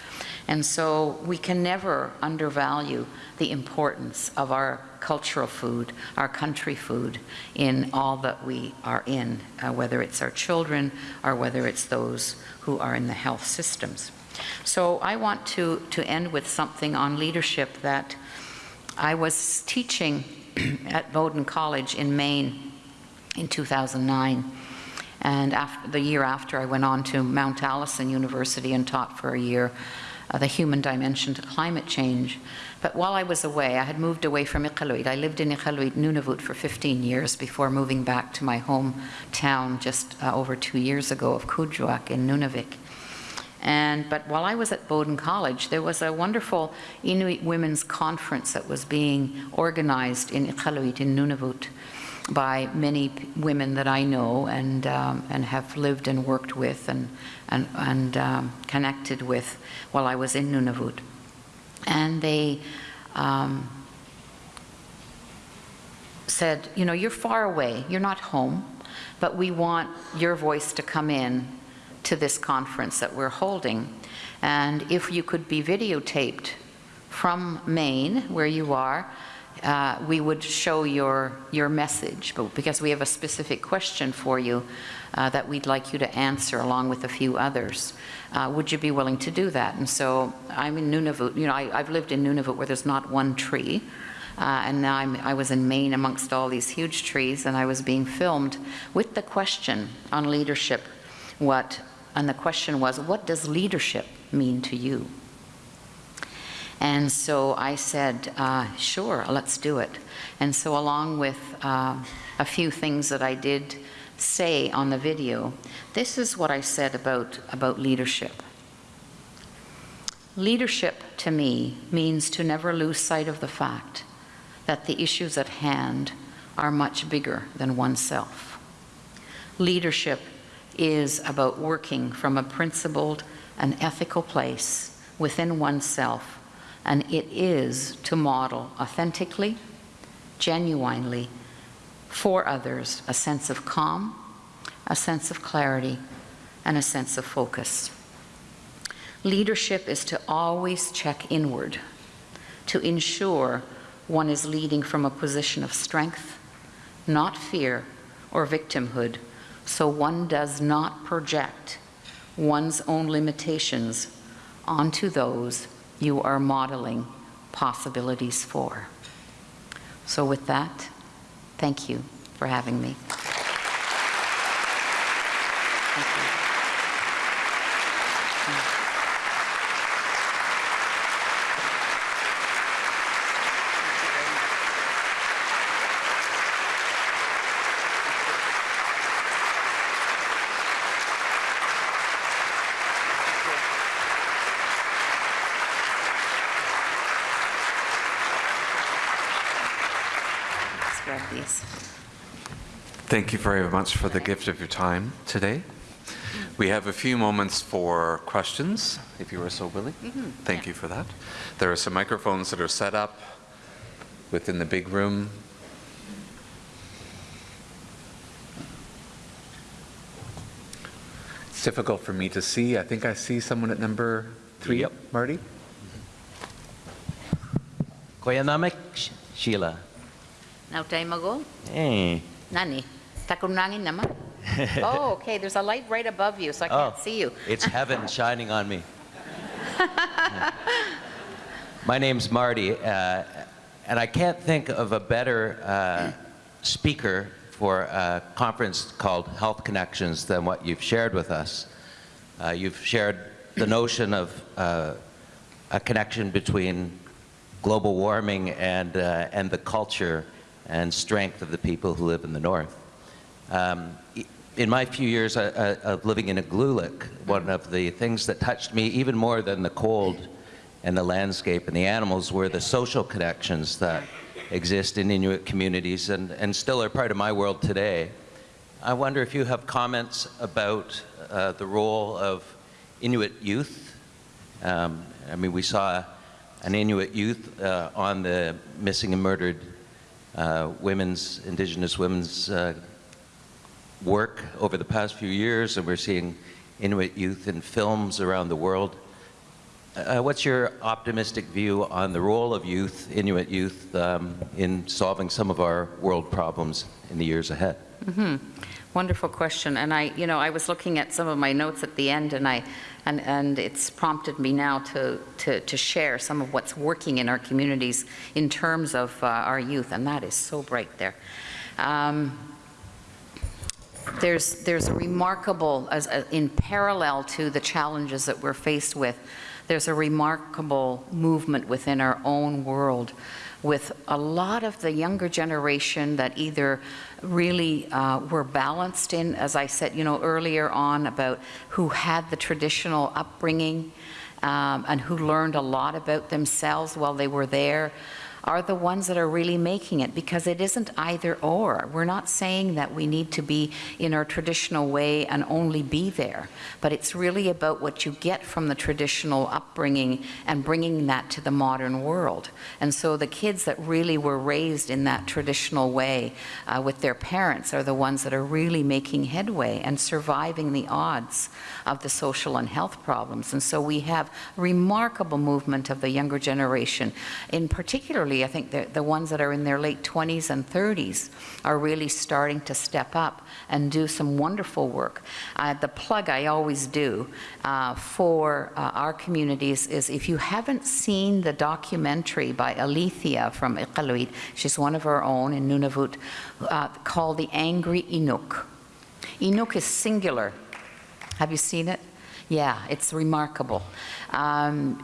And so we can never undervalue the importance of our cultural food, our country food, in all that we are in, uh, whether it's our children or whether it's those who are in the health systems. So I want to, to end with something on leadership that I was teaching <clears throat> at Bowdoin College in Maine in 2009. And after, the year after, I went on to Mount Allison University and taught for a year uh, the human dimension to climate change. But while I was away, I had moved away from Iqaluit. I lived in Iqaluit, Nunavut for 15 years before moving back to my hometown just uh, over two years ago of Kuujjuaq in Nunavik. And, but while I was at Bowdoin College, there was a wonderful Inuit women's conference that was being organized in Iqaluit in Nunavut by many women that I know and, um, and have lived and worked with and, and, and um, connected with while I was in Nunavut. And they um, said, you know, you're far away, you're not home, but we want your voice to come in to this conference that we're holding. And if you could be videotaped from Maine, where you are, uh, we would show your, your message, but because we have a specific question for you uh, that we'd like you to answer along with a few others. Uh, would you be willing to do that? And so I'm in Nunavut, you know, I, I've lived in Nunavut where there's not one tree. Uh, and now I'm, I was in Maine amongst all these huge trees, and I was being filmed with the question on leadership. What, and the question was, what does leadership mean to you? And so I said, uh, sure, let's do it. And so, along with uh, a few things that I did say on the video, this is what I said about, about leadership. Leadership to me means to never lose sight of the fact that the issues at hand are much bigger than oneself. Leadership is about working from a principled and ethical place within oneself, and it is to model authentically, genuinely, for others a sense of calm, a sense of clarity, and a sense of focus. Leadership is to always check inward, to ensure one is leading from a position of strength, not fear or victimhood, so one does not project one's own limitations onto those you are modeling possibilities for. So, with that, thank you for having me. Thank you. Let's grab these. Thank you very much for the gift of your time today. We have a few moments for questions, if you are so willing. Mm-hmm. Thank you for that. There are some microphones that are set up within the big room. It's difficult for me to see. I think I see someone at number three. Yep. Marty? Kuya Namek, Sh- Sheila. Now, time ago, Hey. nani, takunangin naman. <laughs> Oh, okay, there's a light right above you, so I can't Oh. see you. It's heaven <laughs> shining on me. My name's Marty, uh, and I can't think of a better uh, speaker for a conference called Health Connections than what you've shared with us. Uh, you've shared the notion of uh, a connection between global warming and, uh, and the culture and strength of the people who live in the north. Um, in my few years uh, uh, of living in Igloolik, one of the things that touched me even more than the cold and the landscape and the animals were the social connections that exist in Inuit communities and, and still are part of my world today. I wonder if you have comments about uh, the role of Inuit youth. Um, I mean, we saw an Inuit youth uh, on the missing and murdered uh, women's, Indigenous women's uh, work over the past few years, and we're seeing Inuit youth in films around the world. Uh, what's your optimistic view on the role of youth, Inuit youth, um, in solving some of our world problems in the years ahead? Wonderful question, and I, you know, I was looking at some of my notes at the end, and I, and, and it's prompted me now to, to, to share some of what's working in our communities in terms of uh, our youth, and that is so bright there. Um, there's, there's a remarkable, as, a- in parallel to the challenges that we're faced with, there's a remarkable movement within our own world with a lot of the younger generation that either really uh, were balanced in, as I said, you know, earlier on about who had the traditional upbringing um, and who learned a lot about themselves while they were there, are the ones that are really making it because it isn't either or. We're not saying that we need to be in our traditional way and only be there, but it's really about what you get from the traditional upbringing and bringing that to the modern world. And so the kids that really were raised in that traditional way uh, with their parents are the ones that are really making headway and surviving the odds of the social and health problems. And so we have remarkable movement of the younger generation. In particularly, I think the, the ones that are in their late 20s and 30s are really starting to step up and do some wonderful work. Uh, the plug I always do uh, for uh, our communities is if you haven't seen the documentary by Alethea from Iqaluit, she's one of our own in Nunavut, uh, called The Angry Inuk. Inuk is singular. Have you seen it? Yeah, it's remarkable. Um,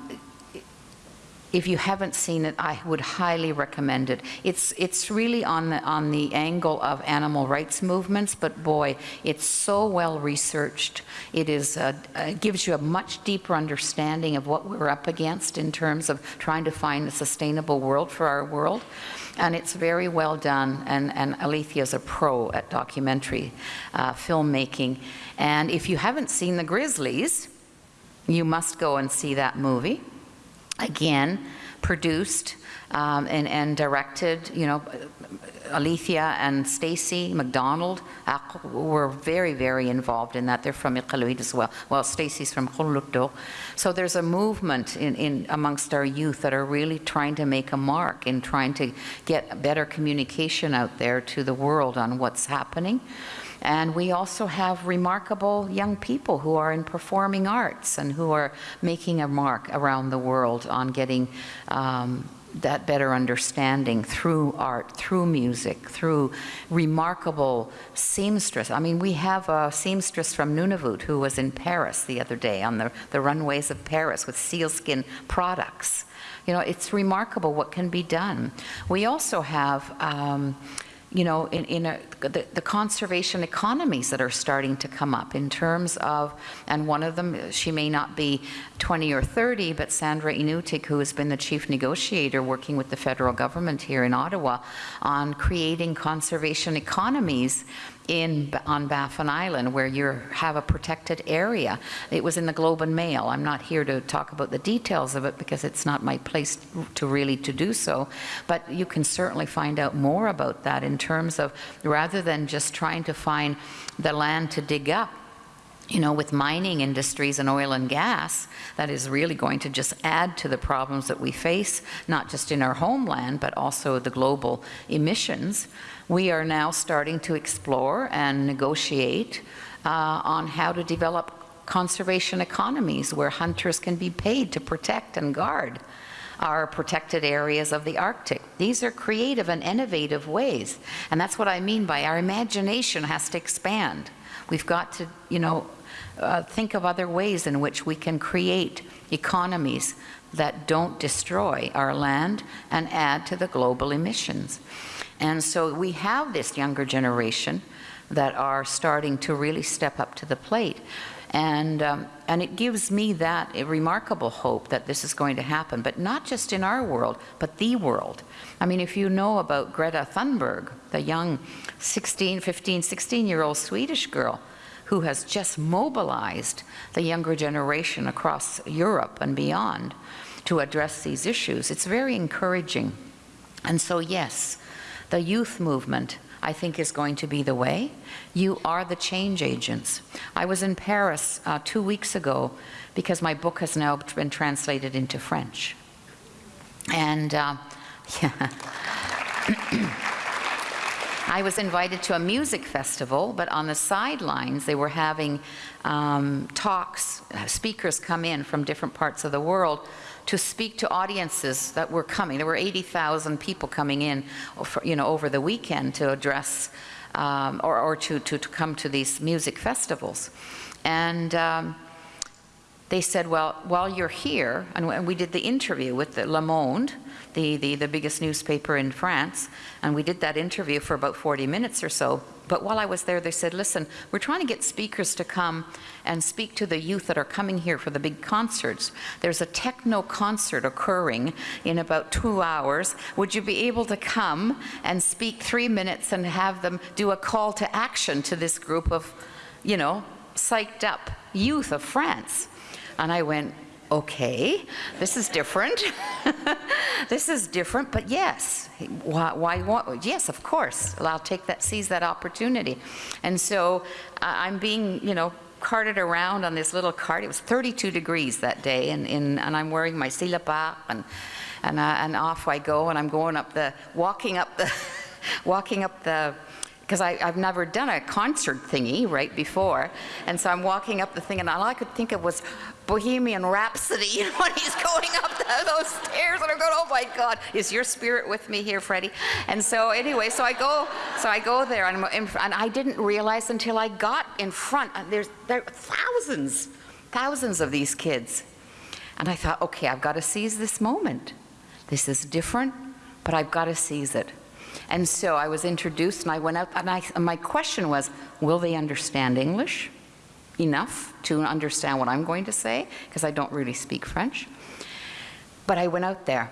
if you haven't seen it, I would highly recommend it. It's, it's really on the, on the angle of animal rights movements, but boy, it's so well researched. It is, uh, uh, gives you a much deeper understanding of what we're up against in terms of trying to find a sustainable world for our world. And it's very well done, and, and Alethea is a pro at documentary uh, filmmaking. And if you haven't seen The Grizzlies, you must go and see that movie again, produced um, and, and directed, you know, Alethea and Stacy McDonald were very, very involved in that. They're from Iqaluit as well. Well, Stacy's from Kugluktuk. So there's a movement in, in amongst our youth that are really trying to make a mark in trying to get better communication out there to the world on what's happening. And we also have remarkable young people who are in performing arts and who are making a mark around the world on getting um, that better understanding through art, through music, through remarkable seamstress. I mean, we have a seamstress from Nunavut who was in Paris the other day on the, the runways of Paris with sealskin products. You know, it's remarkable what can be done. We also have um, you know, in, in a, the, the conservation economies that are starting to come up in terms of, and one of them, she may not be 20 or 30, but Sandra Inutiq, who has been the chief negotiator working with the federal government here in Ottawa on creating conservation economies in, on Baffin Island where you have a protected area. It was in the Globe and Mail. I'm not here to talk about the details of it because it's not my place to really to do so. But you can certainly find out more about that in terms of rather than just trying to find the land to dig up, you know, with mining industries and oil and gas, that is really going to just add to the problems that we face, not just in our homeland, but also the global emissions. We are now starting to explore and negotiate uh, on how to develop conservation economies where hunters can be paid to protect and guard our protected areas of the Arctic. These are creative and innovative ways. And that's what I mean by our imagination has to expand. We've got to, you know, uh, think of other ways in which we can create economies that don't destroy our land and add to the global emissions. And so we have this younger generation that are starting to really step up to the plate. And, um, and it gives me that remarkable hope that this is going to happen, but not just in our world, but the world. I mean, if you know about Greta Thunberg, the young 16, 15, 16 year old Swedish girl who has just mobilized the younger generation across Europe and beyond to address these issues, it's very encouraging. And so, yes, the youth movement I think is going to be the way. You are the change agents. I was in Paris uh, two weeks ago because my book has now been translated into French. And uh, <laughs> yeah. <clears throat> I was invited to a music festival, but on the sidelines they were having um, talks, speakers come in from different parts of the world to speak to audiences that were coming. There were 80,000 people coming in, you know, over the weekend to address um, or, or to, to, to, come to these music festivals. And um, they said, well, while you're here, and we did the interview with the Le Monde, the, the, the biggest newspaper in France, and we did that interview for about 40 minutes or so. But while I was there, they said, listen, we're trying to get speakers to come and speak to the youth that are coming here for the big concerts. There's a techno concert occurring in about two hours. Would you be able to come and speak three minutes and have them do a call to action to this group of, you know, psyched up youth of France? And I went, okay, this is different. <laughs> this is different, but yes, why, why, yes, of course, I'll take that, seize that opportunity. And so uh, I'm being, you know, carted around on this little cart. It was 32 degrees that day, and, and, and I'm wearing my silapa, and, and, uh, and off I go, and I'm going up the, walking up the, <laughs> walking up the because I've never done a concert thingy right before. And so I'm walking up the thing, and all I could think of was Bohemian Rhapsody <laughs> when he's going up the, those stairs. And I'm going, oh my God, is your spirit with me here, Freddie? And so anyway, so I go, so I go there, and, and I didn't realize until I got in front. Uh, there's there are thousands, thousands of these kids. And I thought, okay, I've got to seize this moment. This is different, but I've got to seize it. And so I was introduced and I went out and, I, and my question was, will they understand English enough to understand what I'm going to say? Because I don't really speak French. But I went out there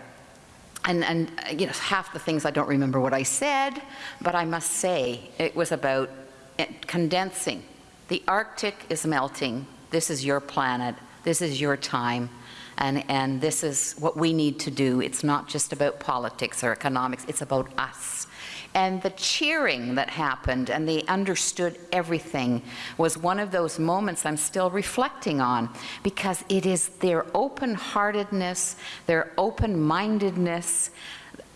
and, and uh, you know, half the things I don't remember what I said, but I must say it was about eh, condensing. The Arctic is melting. This is your planet. This is your time. And, and this is what we need to do. It's not just about politics or economics, it's about us. And the cheering that happened and they understood everything was one of those moments I'm still reflecting on because it is their open-heartedness, their open-mindedness,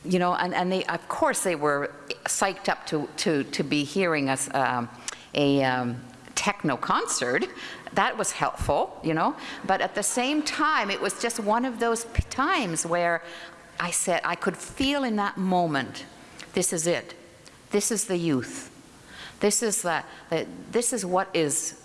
you know, and, and they, of course they were psyched up to, to, to be hearing us um, a um, techno concert that was helpful, you know. But at the same time, it was just one of those times where I said, I could feel in that moment, this is it. This is the youth. This is, the, the, this is what is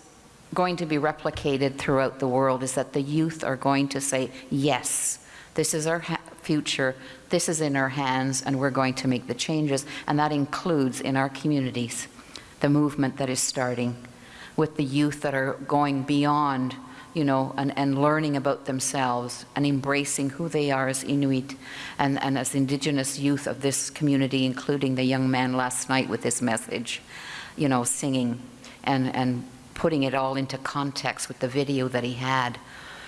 going to be replicated throughout the world, is that the youth are going to say, yes, this is our future, this is in our hands, and we're going to make the changes. And that includes in our communities, the movement that is starting with the youth that are going beyond, you know, and, and learning about themselves and embracing who they are as Inuit and, and as Indigenous youth of this community, including the young man last night with this message. you know, singing and, and putting it all into context with the video that he had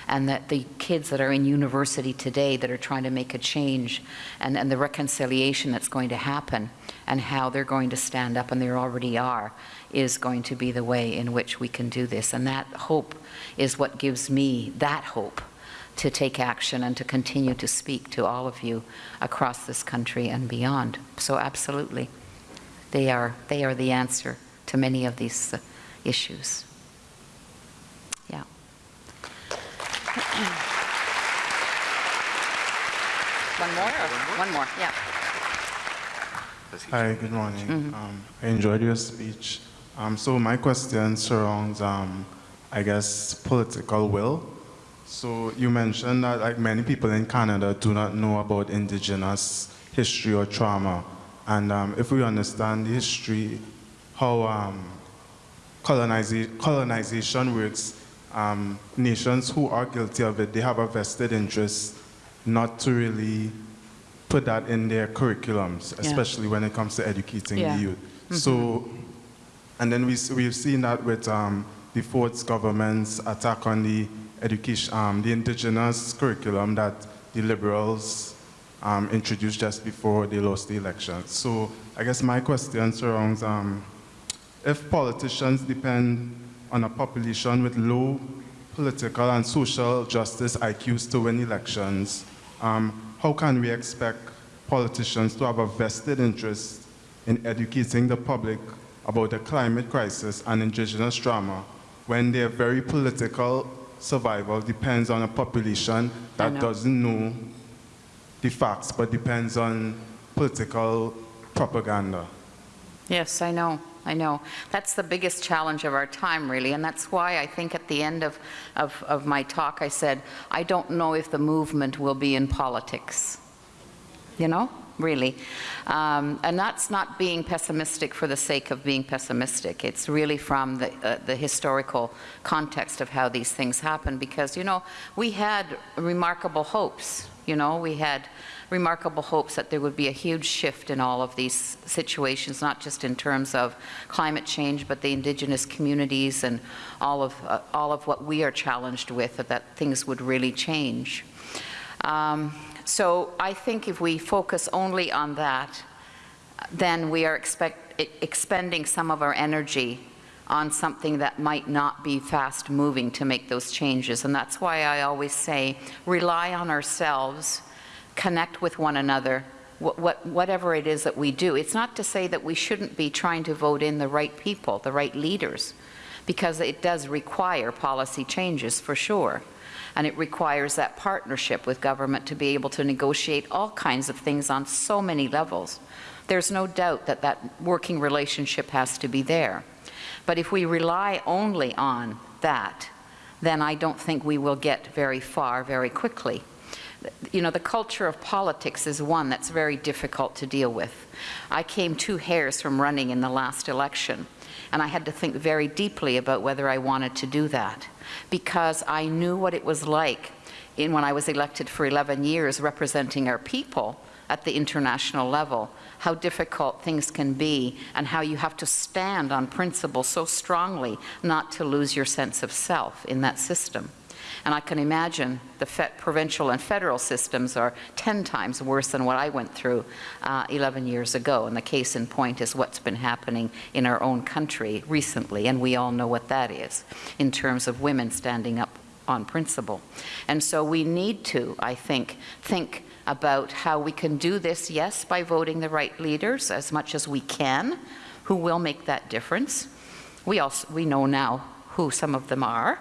and that the kids that are in university today that are trying to make a change and, and the reconciliation that's going to happen and how they're going to stand up and they already are is going to be the way in which we can do this. And that hope is what gives me that hope to take action and to continue to speak to all of you across this country and beyond. So absolutely, they are, they are the answer to many of these issues. Yeah. <clears throat> One more? or- One more, yeah. Hi, good morning. Mm-hmm. Um, I enjoyed your speech. Um, so my question surrounds, um, I guess, political will. So you mentioned that like many people in Canada do not know about indigenous history or trauma. And um, if we understand the history, how um, coloniza- colonization works, um, nations who are guilty of it, they have a vested interest not to really put that in their curriculums, especially when it comes to educating Yeah. the youth. So, and then we, we've seen that with um, the Ford's government's attack on the education, um, the indigenous curriculum that the liberals um, introduced just before they lost the election. So I guess my question surrounds um, if politicians depend on a population with low political and social justice IQs to win elections, um, how can we expect politicians to have a vested interest in educating the public about the climate crisis and indigenous trauma when their very political survival depends on a population that know. doesn't know the facts but depends on political propaganda? Yes, I know, I know. That's the biggest challenge of our time, really, and that's why I think at the end of, of, of my talk, I said, I don't know if the movement will be in politics. You know, really. Um, and that's not being pessimistic for the sake of being pessimistic. It's really from the, uh, the historical context of how these things happen, because, you know, we had remarkable hopes, you know, we had remarkable hopes that there would be a huge shift in all of these situations, not just in terms of climate change, but the indigenous communities and all of, uh, all of what we are challenged with, that things would really change. Um, so I think if we focus only on that, then we are expect, expending some of our energy on something that might not be fast moving to make those changes. And that's why I always say, rely on ourselves, connect with one another, what, what, whatever it is that we do. It's not to say that we shouldn't be trying to vote in the right people, the right leaders, because it does require policy changes for sure. And it requires that partnership with government to be able to negotiate all kinds of things on so many levels. There's no doubt that that working relationship has to be there. But if we rely only on that, then I don't think we will get very far very quickly. You know, the culture of politics is one that's very difficult to deal with. I came two hairs from running in the last election, and I had to think very deeply about whether I wanted to do that because I knew what it was like in when I was elected for 11 years representing our people at the international level, how difficult things can be and how you have to stand on principle so strongly not to lose your sense of self in that system. And I can imagine the provincial and federal systems are 10 times worse than what I went through uh, 11 years ago. And the case in point is what's been happening in our own country recently. And we all know what that is in terms of women standing up on principle. And so we need to, I think, think about how we can do this, yes, by voting the right leaders as much as we can, who will make that difference. We also, we know now who some of them are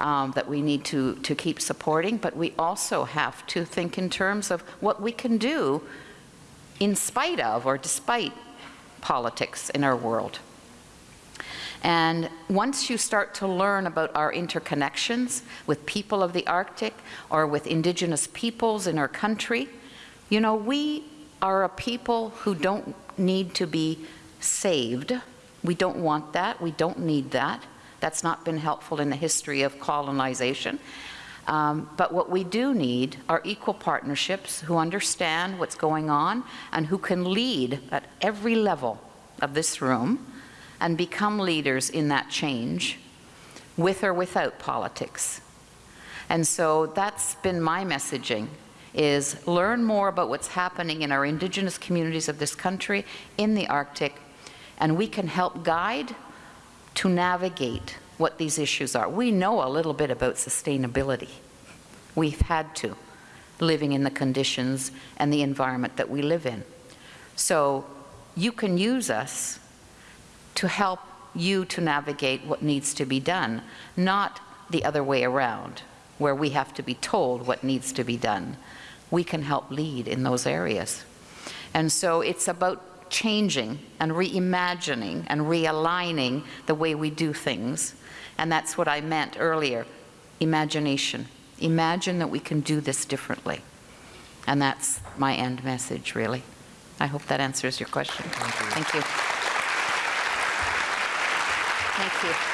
um, that we need to, to keep supporting, but we also have to think in terms of what we can do in spite of or despite politics in our world. And once you start to learn about our interconnections with people of the Arctic or with indigenous peoples in our country, you know, we are a people who don't need to be saved. We don't want that. We don't need that. That's not been helpful in the history of colonization. Um, but what we do need are equal partnerships who understand what's going on and who can lead at every level of this room and become leaders in that change, with or without politics. And so that's been my messaging, is learn more about what's happening in our indigenous communities of this country, in the Arctic, and we can help guide to navigate what these issues are. We know a little bit about sustainability. We've had to, living in the conditions and the environment that we live in. So you can use us to help you to navigate what needs to be done, not the other way around, where we have to be told what needs to be done. We can help lead in those areas. And so it's about changing and reimagining and realigning the way we do things. And that's what I meant earlier, imagination. Imagine that we can do this differently. And that's my end message, really. I hope that answers your question. Thank you. Thank you.